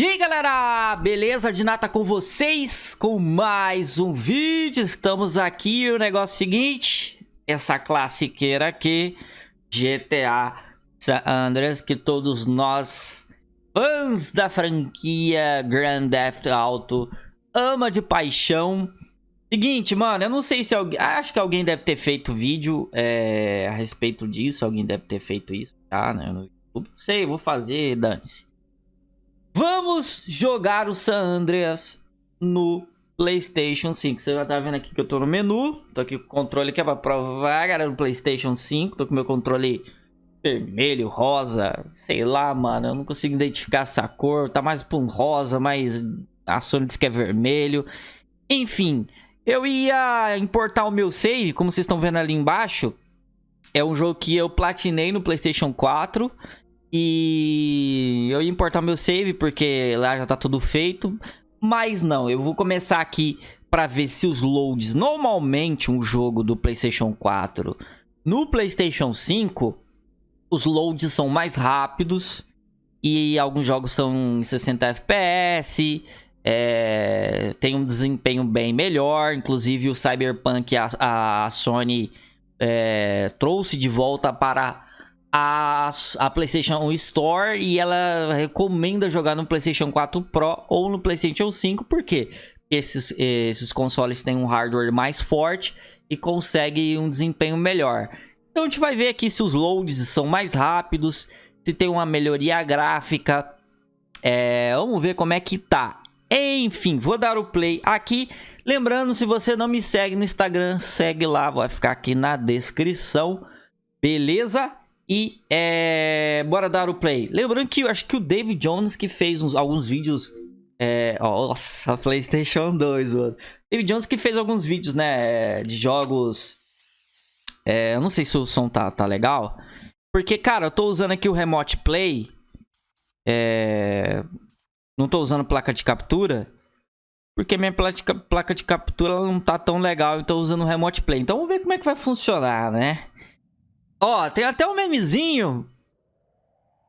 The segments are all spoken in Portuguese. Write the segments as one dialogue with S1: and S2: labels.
S1: E aí galera, beleza? De nata com vocês com mais um vídeo, estamos aqui o negócio é seguinte, essa classiqueira aqui, GTA San Andreas, que todos nós, fãs da franquia Grand Theft Auto, ama de paixão. Seguinte, mano, eu não sei se alguém, acho que alguém deve ter feito vídeo é, a respeito disso, alguém deve ter feito isso, tá, né, sei, vou fazer, dane-se. Vamos jogar o San Andreas no Playstation 5. Você já tá vendo aqui que eu tô no menu. Tô aqui com o controle que é pra provar, galera, no Playstation 5. Tô com meu controle vermelho, rosa, sei lá, mano. Eu não consigo identificar essa cor. Tá mais pra um rosa, mas a Sony diz que é vermelho. Enfim, eu ia importar o meu save, como vocês estão vendo ali embaixo. É um jogo que eu platinei no Playstation 4. E eu ia importar meu save porque lá já tá tudo feito. Mas não, eu vou começar aqui para ver se os loads... Normalmente um jogo do Playstation 4 no Playstation 5, os loads são mais rápidos. E alguns jogos são em 60 FPS, é, tem um desempenho bem melhor. Inclusive o Cyberpunk, a, a Sony é, trouxe de volta para a, a PlayStation Store e ela recomenda jogar no PlayStation 4 Pro ou no PlayStation 5, por quê? Esses, esses consoles têm um hardware mais forte e consegue um desempenho melhor. Então a gente vai ver aqui se os loads são mais rápidos, se tem uma melhoria gráfica. É, vamos ver como é que tá. Enfim, vou dar o play aqui. Lembrando, se você não me segue no Instagram, segue lá, vai ficar aqui na descrição. Beleza? E é, bora dar o play. Lembrando que eu acho que o David Jones que fez uns, alguns vídeos. É, nossa, PlayStation 2, mano. David Jones que fez alguns vídeos, né? De jogos. É, eu não sei se o som tá, tá legal. Porque, cara, eu tô usando aqui o Remote Play. É, não tô usando placa de captura. Porque minha placa de captura não tá tão legal. Então, usando o Remote Play. Então, vamos ver como é que vai funcionar, né? Ó, tem até um memezinho,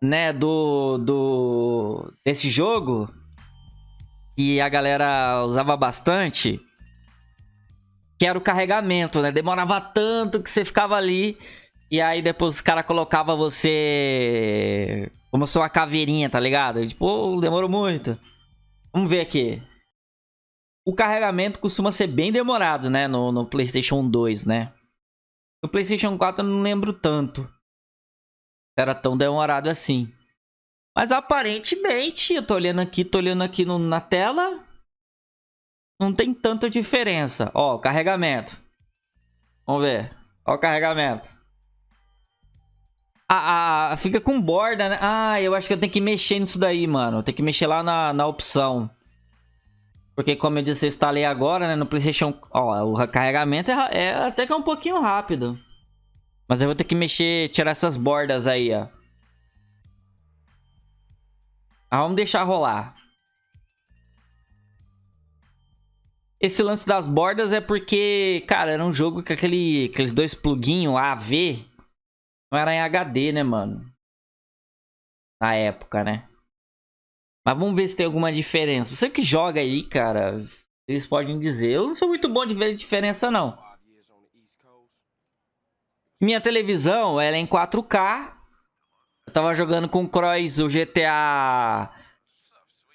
S1: né, do, do desse jogo que a galera usava bastante, que era o carregamento, né? Demorava tanto que você ficava ali e aí depois os caras colocavam você como se uma caveirinha, tá ligado? Tipo, oh, demorou muito. Vamos ver aqui. O carregamento costuma ser bem demorado, né? No, no PlayStation 2, né? No PlayStation 4 eu não lembro tanto. Era tão demorado assim. Mas aparentemente, eu tô olhando aqui, tô olhando aqui no, na tela. Não tem tanta diferença. Ó, carregamento. Vamos ver. Ó o carregamento. Ah, ah, fica com borda, né? Ah, eu acho que eu tenho que mexer nisso daí, mano. Tem que mexer lá na, na opção. Porque como eu disse, eu instalei agora, né, no Playstation... Ó, o carregamento é, é, até que é um pouquinho rápido. Mas eu vou ter que mexer, tirar essas bordas aí, ó. Ah, vamos deixar rolar. Esse lance das bordas é porque, cara, era um jogo com aquele, aqueles dois pluguinhos AV. Não era em HD, né, mano? Na época, né? Mas vamos ver se tem alguma diferença. Você que joga aí, cara, eles podem dizer. Eu não sou muito bom de ver diferença, não. Minha televisão, ela é em 4K. Eu tava jogando com o Cross o GTA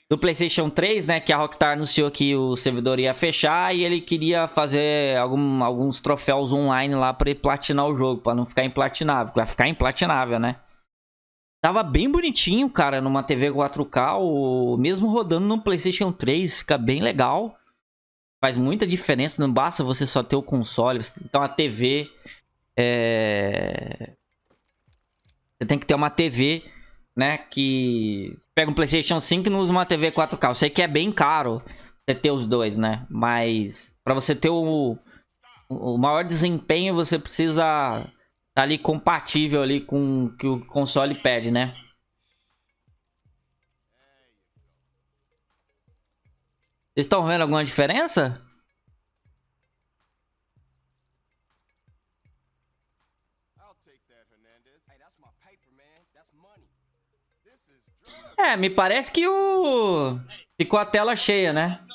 S1: do PlayStation 3, né? Que a Rockstar anunciou que o servidor ia fechar e ele queria fazer algum, alguns troféus online lá pra ele platinar o jogo, pra não ficar implatinável. Vai ficar implatinável, né? Tava bem bonitinho, cara, numa TV 4K, ou mesmo rodando no PlayStation 3, fica bem legal. Faz muita diferença, não basta você só ter o console, você tem que ter uma TV. É... Você tem que ter uma TV, né, que... Pega um PlayStation 5 e não usa uma TV 4K. Eu sei que é bem caro você ter os dois, né, mas pra você ter o, o maior desempenho, você precisa tá ali compatível ali com o que o console pede, né? Vocês estão vendo alguma diferença? É, me parece que o... Ficou a tela cheia, né?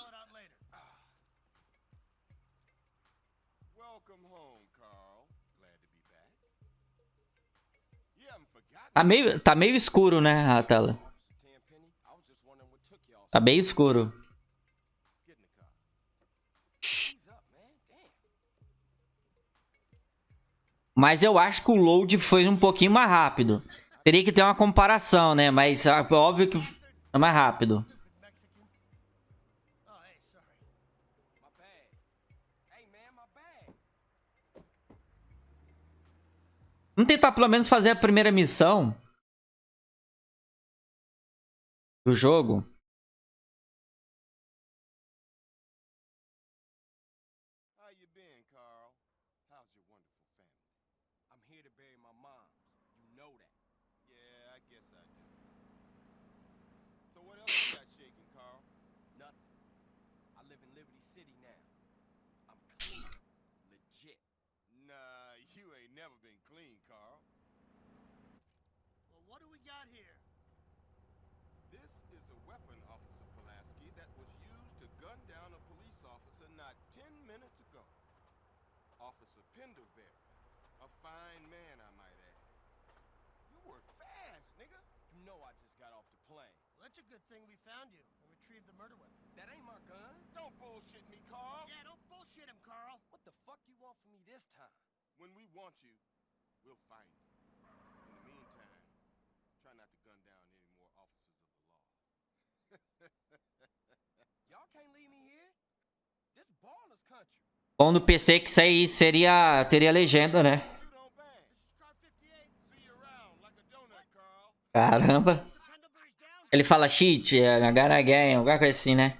S1: Tá meio, tá meio escuro, né, a tela. Tá bem escuro. Mas eu acho que o load foi um pouquinho mais rápido. Teria que ter uma comparação, né? Mas é óbvio que é mais rápido. Vamos tentar pelo menos fazer a primeira missão do jogo.
S2: Officer Pendelberry. A fine man, I might add. You work fast, nigga.
S3: You know I just got off the plane.
S4: Well, that's a good thing we found you and retrieved the murder weapon.
S3: That ain't my gun.
S2: Don't bullshit me, Carl.
S4: Yeah, don't bullshit him, Carl.
S3: What the fuck you want from me this time?
S2: When we want you, we'll find you.
S1: Bom no PC que isso aí seria. teria legenda, né?
S2: You don't bang.
S4: Car 58.
S2: See you around like a donut, Carl.
S1: Caramba. Ele fala cheat, é, agora game, alguma coisa assim, né?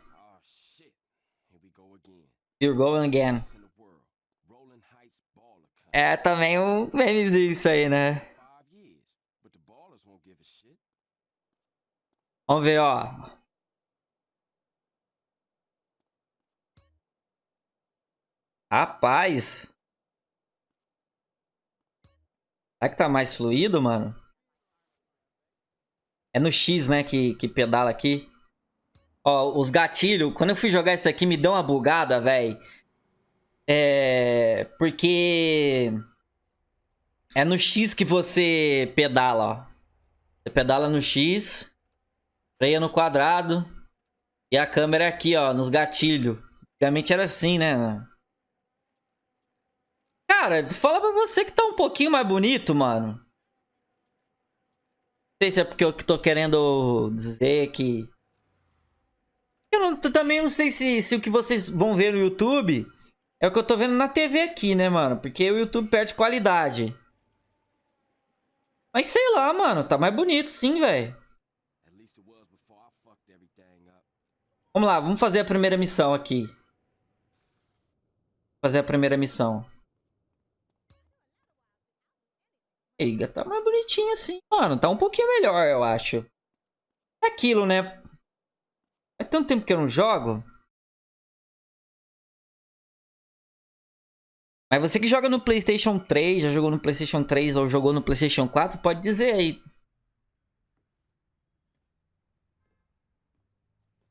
S3: Again.
S1: You're going again. É também um memezinho isso aí, né? Vamos ver, ó. Rapaz. Será que tá mais fluido, mano? É no X, né, que, que pedala aqui. Ó, os gatilhos. Quando eu fui jogar isso aqui, me deu uma bugada, velho. É... Porque... É no X que você pedala, ó. Você pedala no X. Freia no quadrado. E a câmera é aqui, ó, nos gatilhos. Antigamente era assim, né? Cara, fala pra você que tá um pouquinho mais bonito, mano. Não sei se é porque eu tô querendo dizer que... Eu não- também não sei se, se o que vocês vão ver no YouTube é o que eu tô vendo na TV aqui, né, mano? Porque o YouTube perde qualidade. Mas sei lá, mano. Tá mais bonito sim, velho. Vamos lá, vamos fazer a primeira missão aqui. Fazer a primeira missão. Eiga, tá mais bonitinho assim, mano. Tá um pouquinho melhor, eu acho. É aquilo, né? Faz tanto tempo que eu não jogo. Mas você que joga no PlayStation 3, já jogou no PlayStation 3 ou jogou no PlayStation 4, pode dizer aí.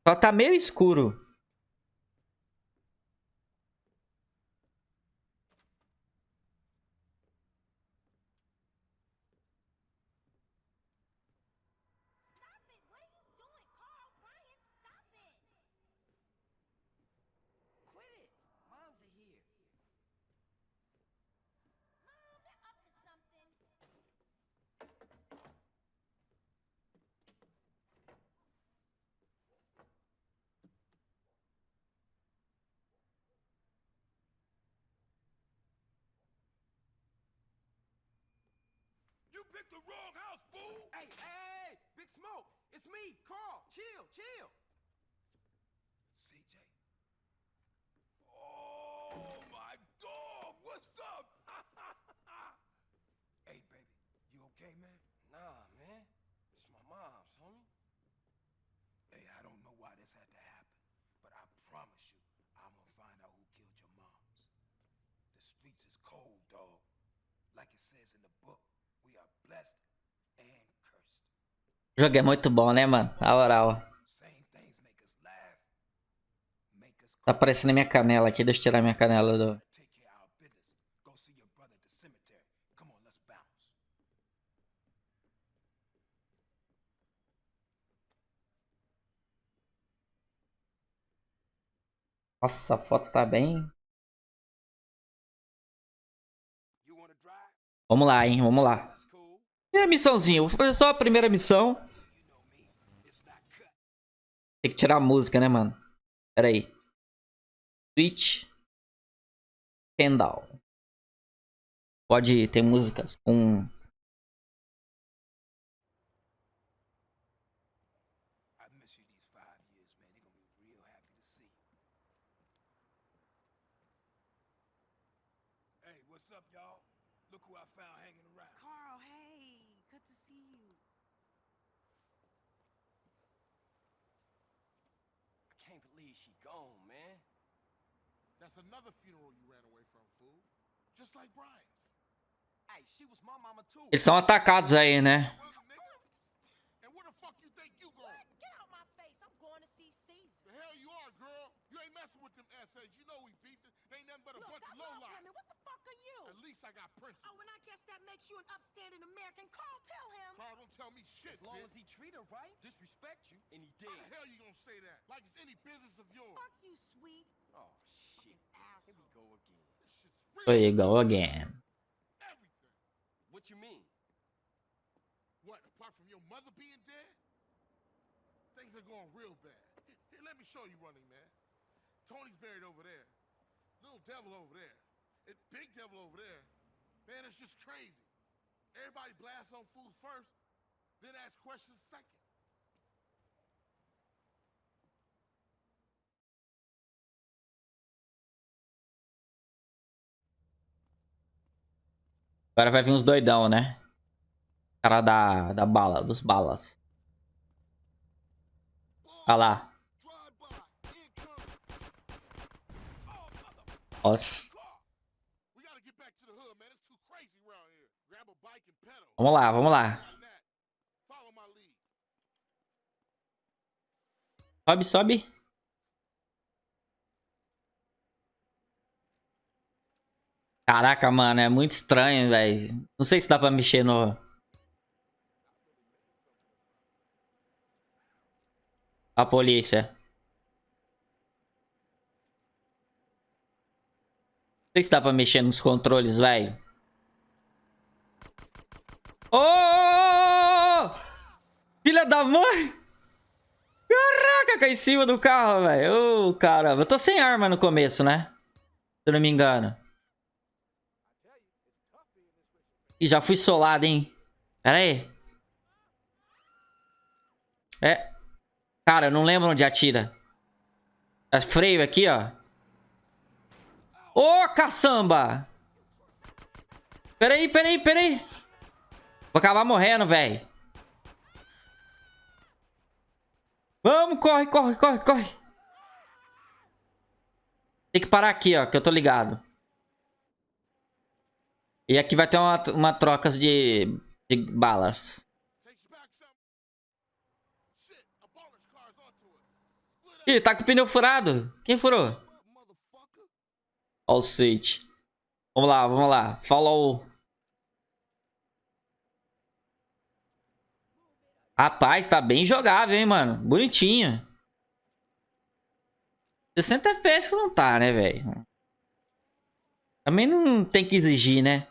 S1: Só tá meio escuro.
S2: Picked the wrong house, fool!
S3: Hey, hey, Big Smoke. It's me, Carl. Chill, chill.
S2: CJ? Oh, my dog! What's up? hey, baby, you okay, man?
S3: Nah, man. It's my mom's, homie.
S2: Hey, I don't know why this had to happen, but I promise you, I'm gonna find out who killed your moms. The streets is cold, dog. Like it says in the book,
S1: O jogo é muito bom, né, mano?
S2: Make us
S1: Tá aparecendo a minha canela aqui. Deixa eu tirar minha canela do... Nossa, a foto tá bem... Vamos lá, hein? Vamos lá. Primeira missãozinha. Vou fazer só a primeira missão. Tem que tirar a música, né, mano? Pera aí. Switch. Kendall. Pode ter músicas com...
S5: good to see you.
S3: I can't believe she gone, man.
S6: That's another funeral you ran away from, fool. Just like Brian's.
S3: Hey, she was my mama too.
S1: Eles são atacados aí, né?
S6: And where the fuck you think you going?
S5: Get out my face. I'm going to see Caesar.
S6: The hell you are, girl. You messing with them essays. You know we beefed it. They ain't nothing but a
S5: Look,
S6: bunch
S5: I
S6: of
S5: love
S6: lowlife.
S5: women. What the fuck are you?
S6: At least I got principles.
S5: Oh, and I guess that makes you an upstanding American. Carl, tell him.
S6: Carl, don't tell me shit,
S3: As long
S6: bitch.
S3: as he treat her right, disrespect you, and he
S6: How
S3: did.
S6: the hell you gonna say that? Like it's any business of yours.
S5: Fuck you, sweet
S3: Oh shit. Here we go again.
S6: This.
S1: Here you go again.
S6: Everything.
S3: What you mean?
S6: What, apart from your mother being dead? Things are going real bad. Here, let me show you running, man. Tony's buried over there. Little devil over there. And big devil over there. Man, it's just crazy. Everybody blasts on fools first, then ask questions second.
S1: Agora vai vir uns doidão, né? Cara da, da bala, dos balas. Olha lá.
S6: Drive-by, incoming.
S1: Nossa.
S6: We gotta get back to the hood, man. It's too crazy around here. Grab a bike and pedal.
S1: Vamos lá, vamos lá. Sobe, sobe. Caraca, mano, é muito estranho, velho. Não sei se dá pra mexer no... A polícia. Sei se dá pra mexer nos controles, velho. Ô! ô! Filha da mãe! Caraca, cai em cima do carro, velho. Ô, caramba. Eu tô sem arma no começo, né? Se eu não me engano. E já fui solado, hein? Pera aí. É. Cara, eu não lembro onde atira. É freio aqui, ó. Ô, caçamba! Pera aí, pera aí, pera aí. Vou acabar morrendo, velho. Vamos, corre, corre, corre, corre. Tem que parar aqui, ó, que eu tô ligado. E aqui vai ter uma, uma troca de, de balas. Ih, tá com o pneu furado. Quem furou? Ó o switch. Vamos lá, vamos lá. Follow. Rapaz, tá bem jogável, hein, mano. Bonitinho. 60 FPS não tá, né, velho? Também não tem que exigir, né?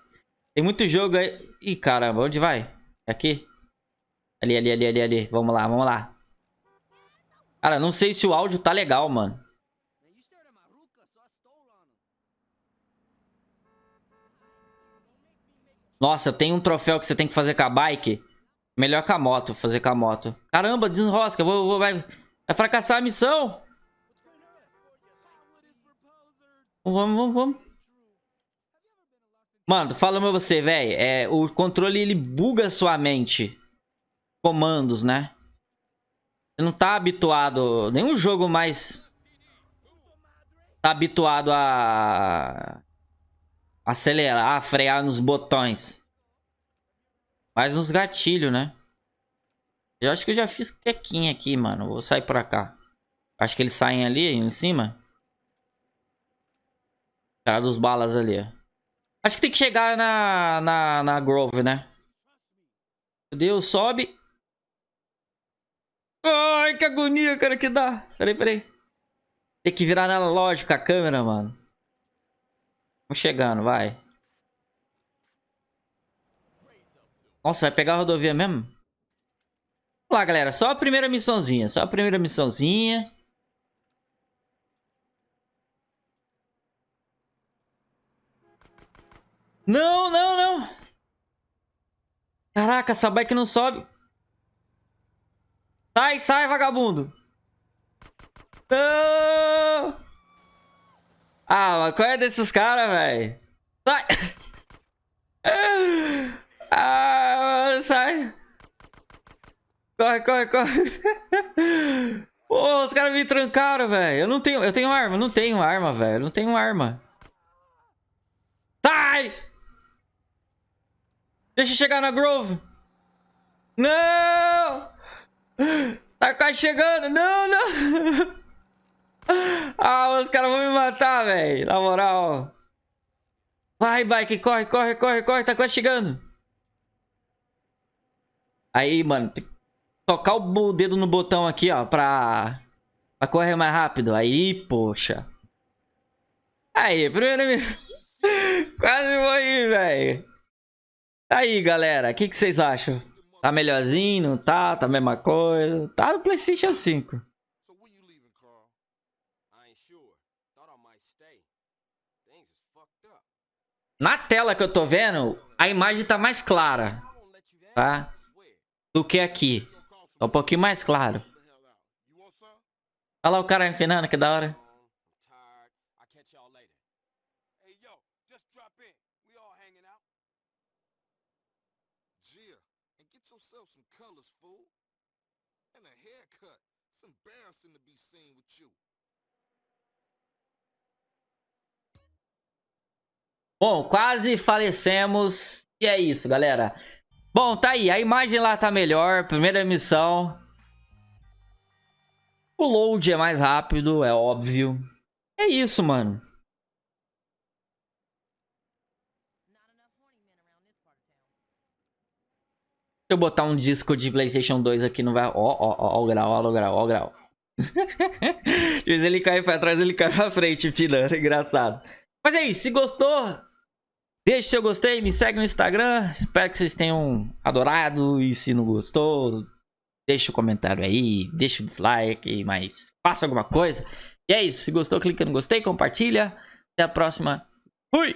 S1: Tem muito jogo aí. Ih, caramba, onde vai? Aqui? Ali, ali, ali, ali, ali. Vamos lá, vamos lá. Cara, não sei se o áudio tá legal, mano.
S4: Man, you stared at my ruka, so I stole on him.
S1: Nossa, tem um troféu que você tem que fazer com a bike. Melhor com a moto, fazer com a moto. Caramba, desenrosca. Vou, vou, vai, vai fracassar a missão. Vamos, vamos, vamos. Mano, fala pra você, velho. É, o controle, ele buga sua mente. Comandos, né? Você não tá habituado... Nenhum jogo mais... Tá habituado a... Acelerar, frear nos botões. Mas nos gatilhos, né? Eu acho que eu já fiz quequinha aqui, mano. Vou sair pra cá. Acho que eles saem ali, em cima. Cara dos balas ali, ó. Acho que tem que chegar na, na, na Grove, né? Meu Deus, sobe. Ai, que agonia, cara, que dá. Peraí, peraí. Tem que virar na lógica a câmera, mano. Vamos chegando, vai. Nossa, vai pegar a rodovia mesmo? Vamos lá, galera. Só a primeira missãozinha. Só a primeira missãozinha. Não, não, não. Caraca, essa bike não sobe. Sai, sai, vagabundo. Não. Ah, mas qual é desses caras, velho? Sai. Ah, sai. Corre, corre, corre. Pô, os caras me trancaram, velho. Eu não tenho, eu tenho arma, não tenho arma, velho. Não tenho arma. Sai! Deixa eu chegar na Grove. Não! Tá quase chegando. Não, não. Ah, os caras vão me matar, velho. Na moral. Vai, bike. Corre, corre, corre, corre. Tá quase chegando. Aí, mano. Tem que tocar o dedo no botão aqui, ó. Pra, pra correr mais rápido. Aí, poxa. Aí, primeiro... Quase morri, velho. Aí, galera. O que, que vocês acham? Tá melhorzinho? Tá? Tá a mesma coisa? Tá no Playstation 5. Na tela que eu tô vendo, a imagem tá mais clara, tá? Do que aqui. Tá um pouquinho mais claro. Olha lá o cara empinando, que da hora.
S6: It's embarrassing to be seen with you.
S1: Bom, quase falecemos. E é isso, galera. Bom, tá aí. A imagem lá tá melhor. Primeira missão. O load é mais rápido, é óbvio. É isso, mano. Deixa eu botar um disco de Playstation 2 aqui no vai. Ó, ó, ó, o grau, ó o grau, ó o grau. Às vezes ele cai pra trás, ele cai pra frente, pilando. Engraçado. Mas é isso. Se gostou, deixa seu gostei, me segue no Instagram. Espero que vocês tenham adorado. E se não gostou, deixa o comentário aí, deixa o dislike, mas faça alguma coisa. E é isso. Se gostou, clica no gostei, compartilha. Até a próxima. Fui!